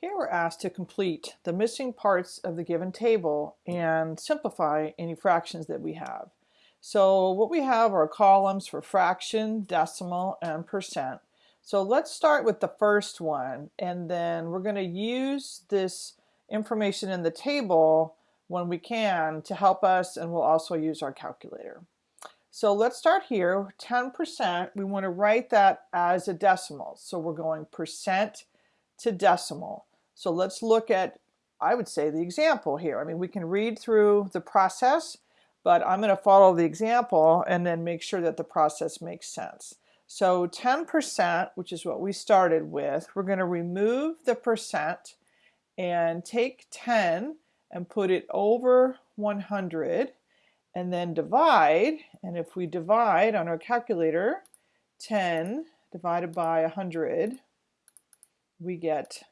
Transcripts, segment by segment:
Here we're asked to complete the missing parts of the given table and simplify any fractions that we have. So what we have are columns for fraction, decimal, and percent. So let's start with the first one and then we're going to use this information in the table when we can to help us and we'll also use our calculator. So let's start here, 10%, we want to write that as a decimal. So we're going percent to decimal. So let's look at, I would say, the example here. I mean, we can read through the process, but I'm going to follow the example and then make sure that the process makes sense. So 10%, which is what we started with, we're going to remove the percent and take 10 and put it over 100 and then divide. And if we divide on our calculator, 10 divided by 100, we get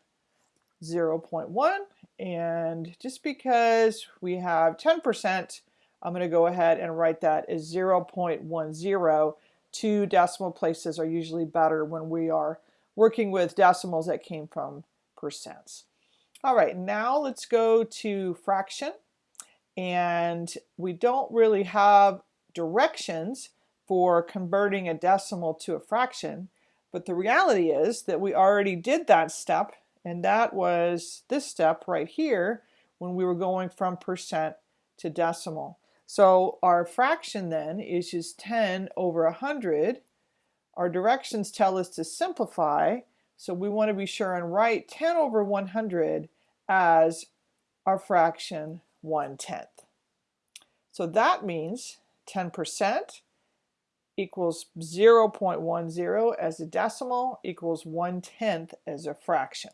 0.1 and just because we have 10% I'm going to go ahead and write that as 0.10 two decimal places are usually better when we are working with decimals that came from percents. Alright now let's go to fraction and we don't really have directions for converting a decimal to a fraction but the reality is that we already did that step and that was this step right here when we were going from percent to decimal. So our fraction then is just 10 over 100. Our directions tell us to simplify, so we want to be sure and write 10 over 100 as our fraction 1 tenth. So that means 10% equals 0.10 as a decimal equals 1 tenth as a fraction.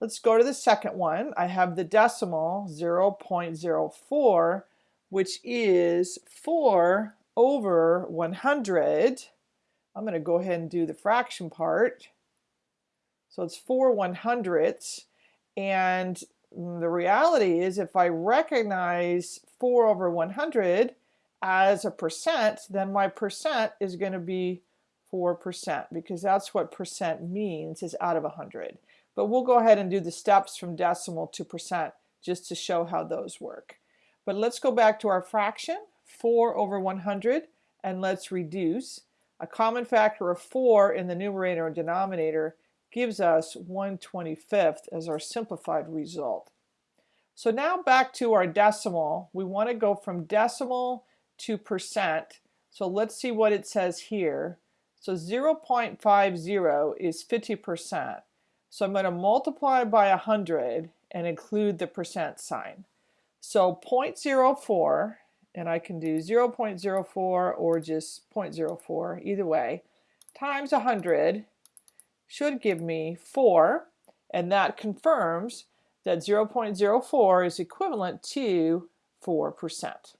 Let's go to the second one. I have the decimal 0.04, which is 4 over 100. I'm going to go ahead and do the fraction part. So it's 4 one hundredths. And the reality is if I recognize 4 over 100 as a percent, then my percent is going to be 4% because that's what percent means is out of 100. But we'll go ahead and do the steps from decimal to percent just to show how those work. But let's go back to our fraction, 4 over 100, and let's reduce. A common factor of 4 in the numerator and denominator gives us 1 25th as our simplified result. So now back to our decimal. We want to go from decimal to percent. So let's see what it says here. So 0.50 is 50%. So I'm going to multiply by 100 and include the percent sign. So 0.04, and I can do 0.04 or just 0.04, either way, times 100 should give me 4, and that confirms that 0.04 is equivalent to 4%.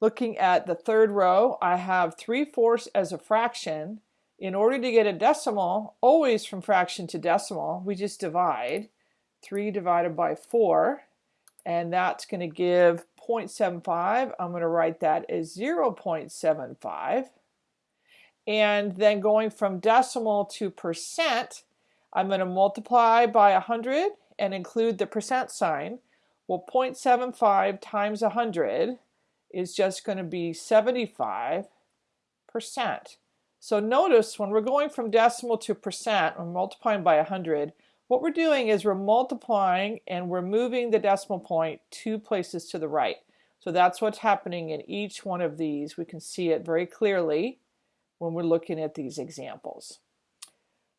Looking at the third row, I have 3 fourths as a fraction, in order to get a decimal, always from fraction to decimal, we just divide. 3 divided by 4, and that's going to give 0.75. I'm going to write that as 0.75. And then going from decimal to percent, I'm going to multiply by 100 and include the percent sign. Well, 0.75 times 100 is just going to be 75 percent. So notice when we're going from decimal to percent, we're multiplying by 100, what we're doing is we're multiplying and we're moving the decimal point two places to the right. So that's what's happening in each one of these. We can see it very clearly when we're looking at these examples.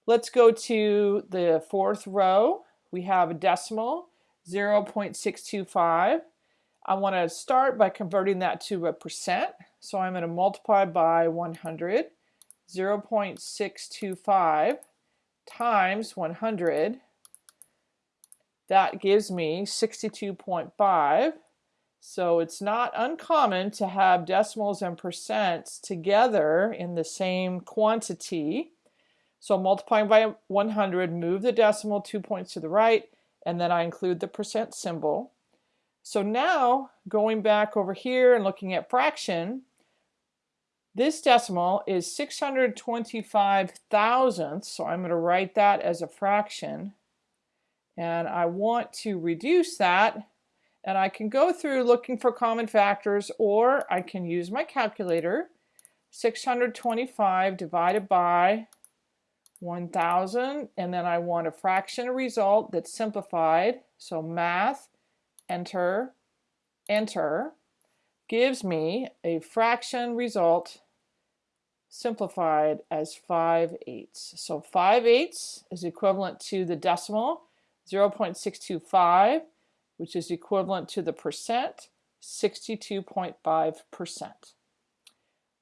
Let's go to the fourth row. We have a decimal, 0.625. I want to start by converting that to a percent. So I'm going to multiply by 100. 0.625 times 100 that gives me 62.5 so it's not uncommon to have decimals and percents together in the same quantity. So multiplying by 100 move the decimal two points to the right and then I include the percent symbol. So now going back over here and looking at fraction This decimal is 625 thousandths, so I'm going to write that as a fraction. And I want to reduce that, and I can go through looking for common factors, or I can use my calculator. 625 divided by 1000, and then I want a fraction result that's simplified. So math, enter, enter, gives me a fraction result simplified as 5 eighths. So 5 eighths is equivalent to the decimal 0.625, which is equivalent to the percent 62.5%.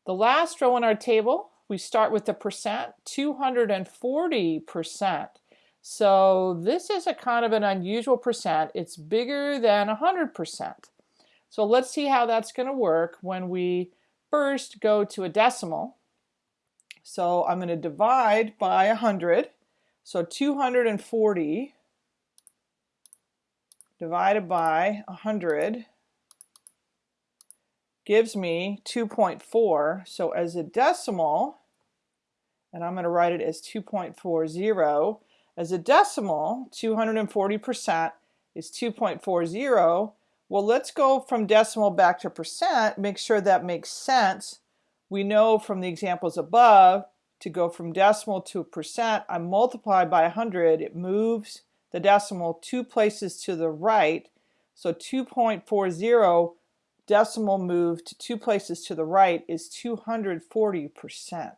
The last row in our table, we start with the percent 240%. So this is a kind of an unusual percent. It's bigger than 100%. So let's see how that's going to work when we first go to a decimal. So I'm going to divide by 100. So 240 divided by 100 gives me 2.4. So as a decimal, and I'm going to write it as 2.40, as a decimal, 240% is 2.40. Well, let's go from decimal back to percent, make sure that makes sense. We know from the examples above, to go from decimal to percent, I multiply by 100, it moves the decimal two places to the right. So 2.40 decimal move to two places to the right is 240%.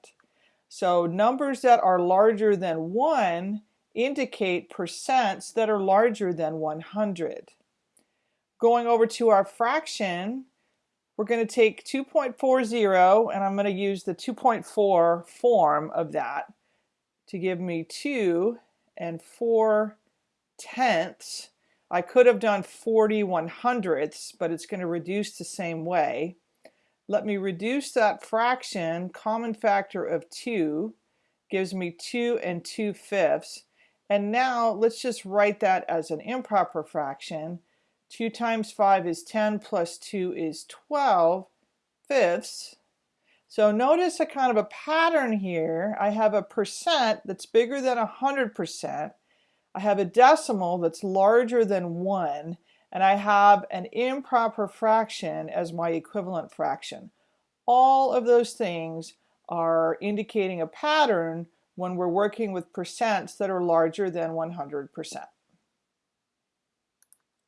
So numbers that are larger than 1 indicate percents that are larger than 100. Going over to our fraction, we're going to take 2.40 and I'm going to use the 2.4 form of that to give me 2 and 4 tenths. I could have done 40 one hundredths, but it's going to reduce the same way. Let me reduce that fraction, common factor of 2 gives me 2 and 2 fifths. And now let's just write that as an improper fraction. 2 times 5 is 10 plus 2 is 12 fifths. So notice a kind of a pattern here. I have a percent that's bigger than 100%. I have a decimal that's larger than 1. And I have an improper fraction as my equivalent fraction. All of those things are indicating a pattern when we're working with percents that are larger than 100%.